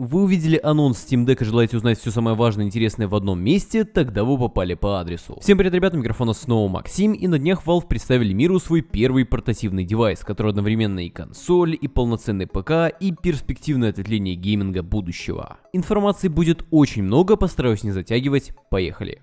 вы увидели анонс Steam Deck и желаете узнать все самое важное и интересное в одном месте, тогда вы попали по адресу. Всем привет, ребята, микрофона снова Максим, и на днях Valve представили миру свой первый портативный девайс, который одновременно и консоль, и полноценный ПК, и перспективное ответвление гейминга будущего. Информации будет очень много, постараюсь не затягивать, поехали.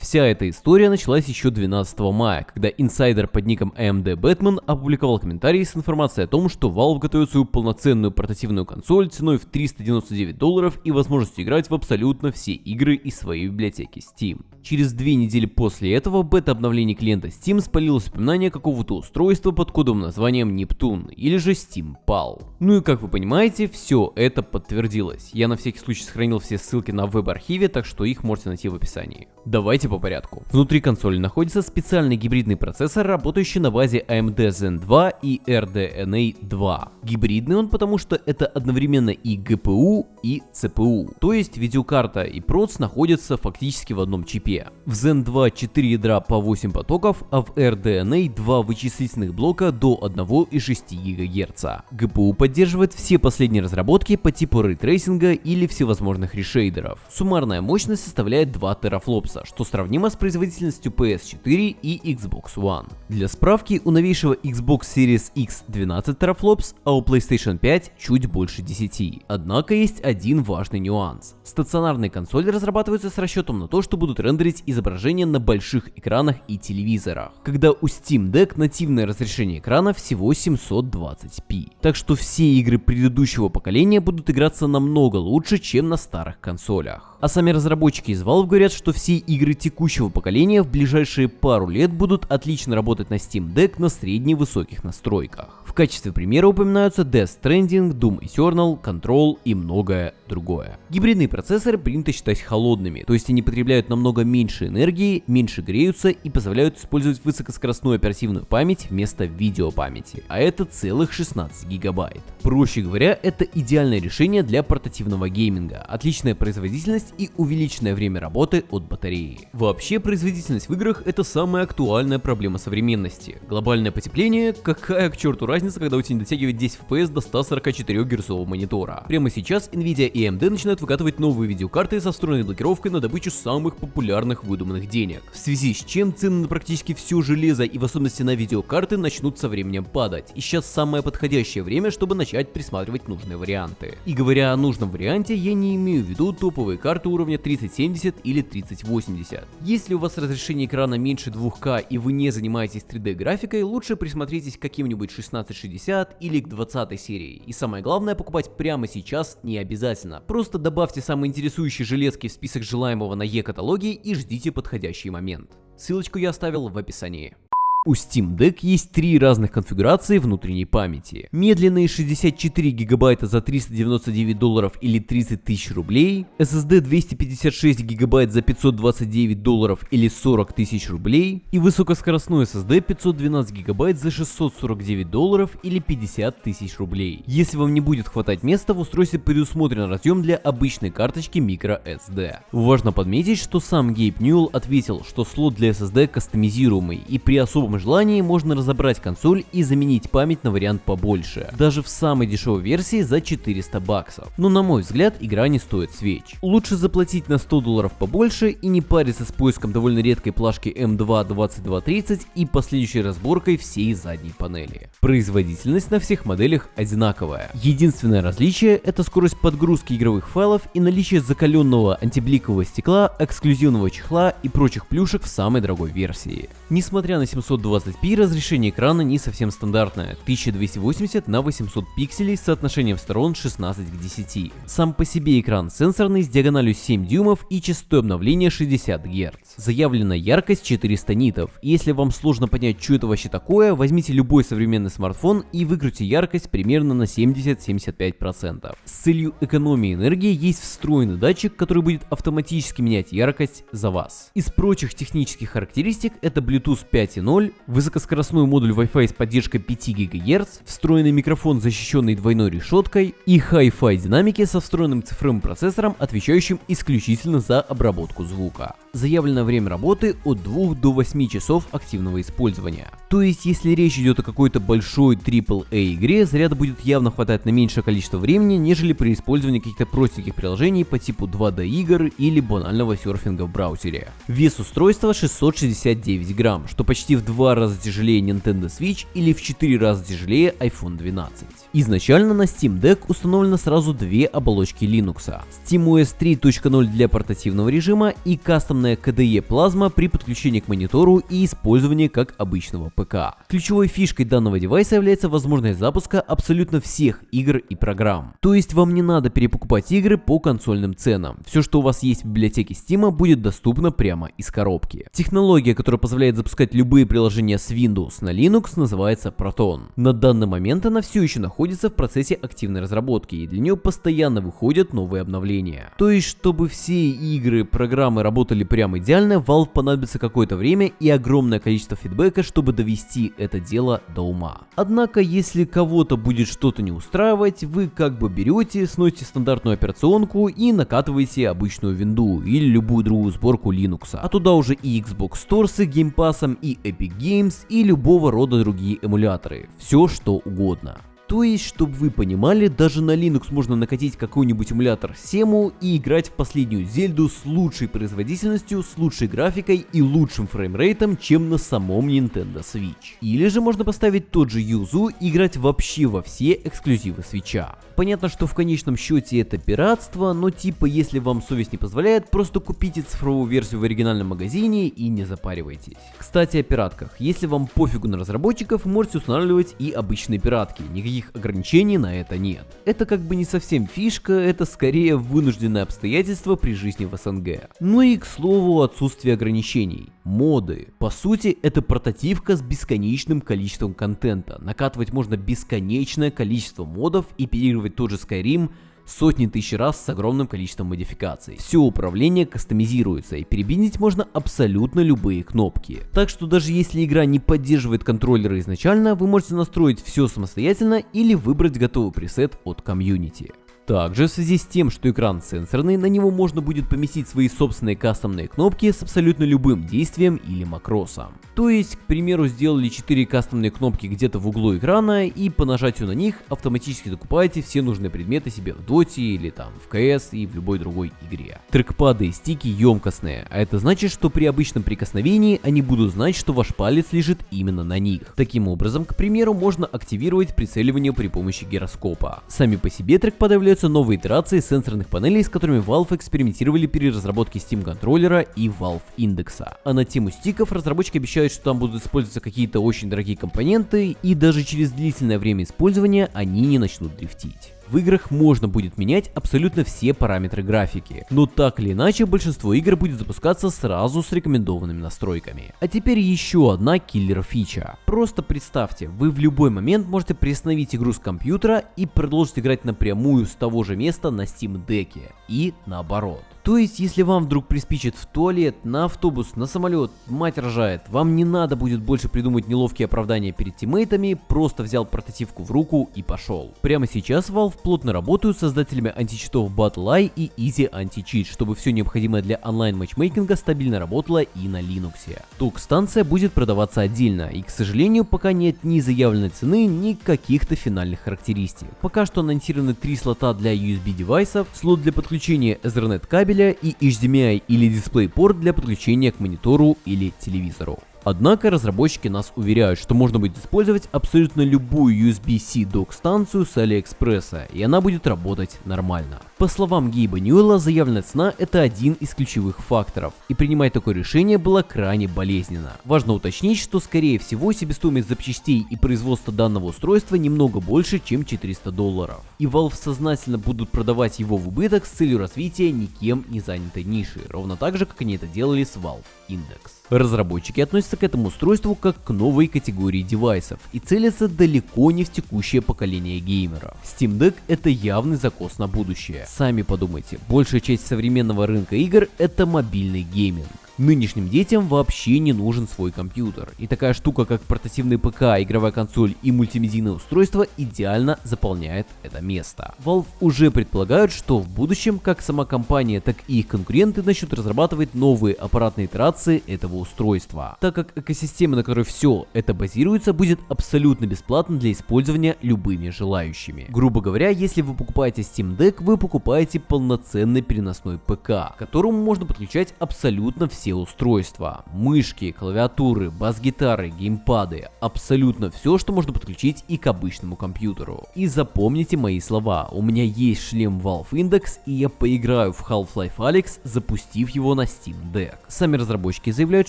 Вся эта история началась еще 12 мая, когда инсайдер под ником AMD Batman опубликовал комментарий с информацией о том, что Valve готовит свою полноценную портативную консоль ценой в 399 долларов и возможностью играть в абсолютно все игры из своей библиотеки Steam. Через две недели после этого бета-обновление клиента Steam спалилось упоминание какого-то устройства под кодовым названием Нептун или же Steam Pal. Ну и как вы понимаете, все это подтвердилось. Я на всякий случай сохранил все ссылки на веб-архиве, так что их можете найти в описании. Давайте по порядку. Внутри консоли находится специальный гибридный процессор, работающий на базе AMD Zen 2 и RDNA 2. Гибридный он потому, что это одновременно и GPU, и CPU. То есть видеокарта и проц находятся фактически в одном чипе. В Zen 2 4 ядра по 8 потоков, а в RDNA 2 вычислительных блока до 1,6 ГГц. GPU поддерживает все последние разработки по типу ray tracing 'а или всевозможных решейдеров. Суммарная мощность составляет 2 терафлопса, что сравнимо с производительностью PS4 и Xbox One. Для справки, у новейшего Xbox Series X 12 терафлопс, а у PlayStation 5 чуть больше 10. Однако есть один важный нюанс. Стационарные консоли разрабатываются с расчетом на то, что будут рендерить изображения на больших экранах и телевизорах, когда у Steam Deck нативное разрешение экрана всего 720p. Так что все игры предыдущего поколения будут играться намного лучше, чем на старых консолях. А сами разработчики из Valve говорят, что все игры текущего поколения в ближайшие пару лет будут отлично работать на Steam Deck на средне-высоких настройках. В качестве примера упоминаются Death Stranding, Doom Eternal, Control и многое другое. Гибридные процессоры принято считать холодными, то есть они потребляют намного меньше энергии, меньше греются и позволяют использовать высокоскоростную оперативную память вместо видеопамяти, а это целых 16 гигабайт. Проще говоря, это идеальное решение для портативного гейминга, отличная производительность и увеличенное время работы от батареи. Вообще, производительность в играх это самая актуальная проблема современности. Глобальное потепление, какая к черту разница разница, когда у тебя не дотягивает 10 FPS до 144 герцового монитора. Прямо сейчас Nvidia и AMD начинают выкатывать новые видеокарты со встроенной блокировкой на добычу самых популярных выдуманных денег. В связи с чем цены на практически все железо и в особенности на видеокарты начнут со временем падать. И сейчас самое подходящее время, чтобы начать присматривать нужные варианты. И говоря о нужном варианте, я не имею в виду топовые карты уровня 3070 или 3080. Если у вас разрешение экрана меньше 2К и вы не занимаетесь 3D графикой, лучше присмотритесь к каким-нибудь 16 2060 или к 20 серии. И самое главное, покупать прямо сейчас не обязательно. Просто добавьте самые интересующие железки в список желаемого на e-каталоге и ждите подходящий момент. Ссылочку я оставил в описании. У Steam Deck есть три разных конфигурации внутренней памяти. Медленные 64 гигабайта за 399 долларов или 30 тысяч рублей, SSD 256 гигабайт за 529 долларов или 40 тысяч рублей и высокоскоростной SSD 512 гигабайт за 649 долларов или 50 тысяч рублей. Если вам не будет хватать места, в устройстве предусмотрен разъем для обычной карточки microSD. Важно подметить, что сам Гейб Ньюэлл ответил, что слот для SSD кастомизируемый и при особом особом желании можно разобрать консоль и заменить память на вариант побольше, даже в самой дешевой версии за 400 баксов. Но на мой взгляд игра не стоит свеч. Лучше заплатить на 100 долларов побольше и не париться с поиском довольно редкой плашки M2 2230 и последующей разборкой всей задней панели. Производительность на всех моделях одинаковая. Единственное различие это скорость подгрузки игровых файлов и наличие закаленного антибликового стекла, эксклюзивного чехла и прочих плюшек в самой дорогой версии. Несмотря на 700 720p разрешение экрана не совсем стандартное, 1280 на 800 пикселей с соотношением сторон 16 к 10. Сам по себе экран сенсорный с диагональю 7 дюймов и частотой обновления 60 Гц. Заявлена яркость 400 нитов, если вам сложно понять, что это вообще такое, возьмите любой современный смартфон и выкрути яркость примерно на 70-75%. С целью экономии энергии есть встроенный датчик, который будет автоматически менять яркость за вас. Из прочих технических характеристик это Bluetooth Bluetooth 5.0, высокоскоростной модуль Wi-Fi с поддержкой 5 ГГц, встроенный микрофон, защищенный двойной решеткой и Hi-Fi динамики со встроенным цифровым процессором, отвечающим исключительно за обработку звука. Заявленное время работы от 2 до 8 часов активного использования. То есть, если речь идет о какой-то большой AAA игре, заряда будет явно хватать на меньшее количество времени, нежели при использовании каких-то простеньких приложений по типу 2D игр или банального серфинга в браузере. Вес устройства 669 грамм, что почти в два раза тяжелее Nintendo Switch или в 4 раза тяжелее iPhone 12. Изначально на Steam Deck установлено сразу две оболочки Linux. SteamOS 3.0 для портативного режима и кастомная KDE Plasma при подключении к монитору и использовании как обычного ПК. Ключевой фишкой данного девайса является возможность запуска абсолютно всех игр и программ. То есть вам не надо перепокупать игры по консольным ценам. Все, что у вас есть в библиотеке Steam, будет доступно прямо из коробки. Технология, которая позволяет запускать любые приложения с Windows на Linux, называется Proton. На данный момент она все еще находится в процессе активной разработки, и для нее постоянно выходят новые обновления. То есть, чтобы все игры, программы работали прямо идеально, Valve понадобится какое-то время и огромное количество фидбэка, чтобы довести это дело до ума. Однако, если кого-то будет что-то не устраивать, вы как бы берете, сносите стандартную операционку и накатываете обычную винду или любую другую сборку Linux. А туда уже и Xbox Store с их геймпасом, и Epic Games, и любого рода другие эмуляторы. Все что угодно. То есть, чтобы вы понимали, даже на Linux можно накатить какой-нибудь эмулятор Semu и играть в последнюю Зельду с лучшей производительностью, с лучшей графикой и лучшим фреймрейтом, чем на самом Nintendo Switch. Или же можно поставить тот же Юзу и играть вообще во все эксклюзивы Switch. Понятно, что в конечном счете это пиратство, но типа если вам совесть не позволяет, просто купите цифровую версию в оригинальном магазине и не запаривайтесь. Кстати о пиратках. Если вам пофигу на разработчиков, можете устанавливать и обычные пиратки. Никаких ограничений на это нет. Это как бы не совсем фишка, это скорее вынужденное обстоятельство при жизни в СНГ. Ну и к слову отсутствие ограничений. Моды. По сути, это портативка с бесконечным количеством контента. Накатывать можно бесконечное количество модов и переигрывать тот же Skyrim сотни тысяч раз с огромным количеством модификаций. Все управление кастомизируется и перебинить можно абсолютно любые кнопки. Так что даже если игра не поддерживает контроллеры изначально, вы можете настроить все самостоятельно или выбрать готовый пресет от комьюнити. Также в связи с тем, что экран сенсорный, на него можно будет поместить свои собственные кастомные кнопки с абсолютно любым действием или макросом. То есть, к примеру, сделали 4 кастомные кнопки где-то в углу экрана и по нажатию на них автоматически докупаете все нужные предметы себе в Доте или там в CS и в любой другой игре. Трекпады и стики емкостные, а это значит, что при обычном прикосновении они будут знать, что ваш палец лежит именно на них. Таким образом, к примеру, можно активировать прицеливание при помощи гироскопа. Сами по себе трекпады являются появляются новые итерации сенсорных панелей, с которыми Valve экспериментировали при разработке Steam контроллера и Valve индекса. А на тему стиков разработчики обещают, что там будут использоваться какие-то очень дорогие компоненты, и даже через длительное время использования они не начнут дрифтить в играх можно будет менять абсолютно все параметры графики, но так или иначе большинство игр будет запускаться сразу с рекомендованными настройками. А теперь еще одна киллер фича. Просто представьте, вы в любой момент можете приостановить игру с компьютера и продолжить играть напрямую с того же места на Steam Deck. И наоборот. То есть, если вам вдруг приспичит в туалет, на автобус, на самолет, мать рожает, вам не надо будет больше придумать неловкие оправдания перед тиммейтами, просто взял портативку в руку и пошел. Прямо сейчас Valve плотно работают с создателями античитов BattleEye и Easy Anti-Cheat, чтобы все необходимое для онлайн матчмейкинга стабильно работало и на Linux. Ток-станция будет продаваться отдельно, и, к сожалению, пока нет ни заявленной цены, ни каких-то финальных характеристик. Пока что анонсированы три слота для USB девайсов, слот для подключения Ethernet кабеля, кабеля и HDMI или DisplayPort для подключения к монитору или телевизору. Однако разработчики нас уверяют, что можно будет использовать абсолютно любую USB-C док-станцию с Алиэкспресса, и она будет работать нормально. По словам Гейба Ньюэлла, заявленная цена это один из ключевых факторов, и принимать такое решение было крайне болезненно. Важно уточнить, что скорее всего себестоимость запчастей и производства данного устройства немного больше, чем 400 долларов. И Valve сознательно будут продавать его в убыток с целью развития никем не занятой ниши, ровно так же, как они это делали с Valve Index. Разработчики относятся к этому устройству как к новой категории девайсов и целятся далеко не в текущее поколение геймеров. Steam Deck это явный закос на будущее. Сами подумайте, большая часть современного рынка игр это мобильный гейминг. Нынешним детям вообще не нужен свой компьютер, и такая штука как портативный ПК, игровая консоль и мультимедийное устройство идеально заполняет это место. Valve уже предполагают, что в будущем как сама компания, так и их конкуренты начнут разрабатывать новые аппаратные итерации этого устройства, так как экосистема, на которой все это базируется, будет абсолютно бесплатна для использования любыми желающими. Грубо говоря, если вы покупаете Steam Deck, вы покупаете полноценный переносной ПК, к которому можно подключать абсолютно все устройства. Мышки, клавиатуры, бас-гитары, геймпады, абсолютно все, что можно подключить и к обычному компьютеру. И запомните мои слова, у меня есть шлем Valve Index и я поиграю в Half-Life Alyx, запустив его на Steam Deck. Сами разработчики заявляют,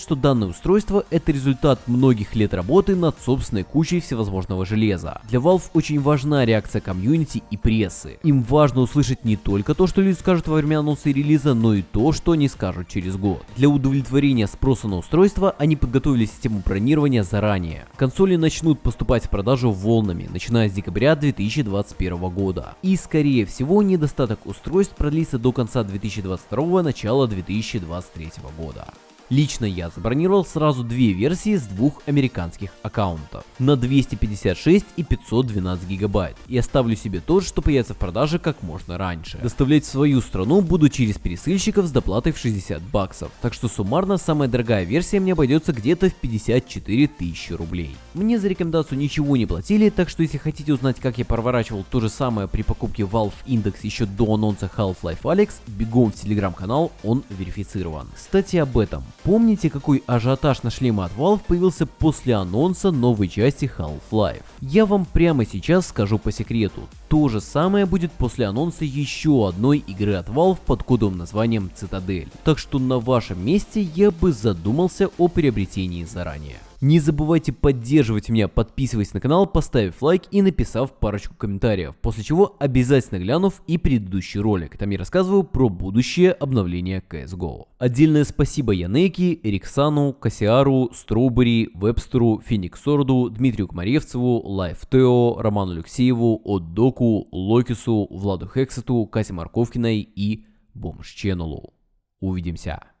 что данное устройство это результат многих лет работы над собственной кучей всевозможного железа. Для Valve очень важна реакция комьюнити и прессы. Им важно услышать не только то, что люди скажут во время анонса релиза, но и то, что они скажут через год. Для удовлетворения спроса на устройство они подготовили систему бронирования заранее. Консоли начнут поступать в продажу волнами, начиная с декабря 2021 года. И скорее всего недостаток устройств продлится до конца 2022 начала 2023 года. Лично я забронировал сразу две версии с двух американских аккаунтов на 256 и 512 гигабайт и оставлю себе тот, что появится в продаже как можно раньше. Доставлять в свою страну буду через пересыльщиков с доплатой в 60 баксов, так что суммарно самая дорогая версия мне обойдется где-то в 54 тысячи рублей. Мне за рекомендацию ничего не платили, так что если хотите узнать как я проворачивал то же самое при покупке Valve Index еще до анонса Half-Life Alyx, бегом в телеграм-канал, он верифицирован. Кстати об этом. Помните, какой ажиотаж на шлемы от Valve появился после анонса новой части Half-Life? Я вам прямо сейчас скажу по секрету. То же самое будет после анонса еще одной игры от Valve под кодовым названием Цитадель. Так что на вашем месте я бы задумался о приобретении заранее. Не забывайте поддерживать меня, подписываясь на канал, поставив лайк и написав парочку комментариев, после чего обязательно глянув и предыдущий ролик, там я рассказываю про будущее обновление CSGO. Отдельное спасибо Янеки, Эриксану, Кассиару, Строубери, Вебстеру, Фениксорду, Дмитрию Кмаревцеву, Лайфтео, Роману Алексееву, Отдоку, Локису, Владу Хексету, Кате Марковкиной и Бомж Ченнелу. Увидимся.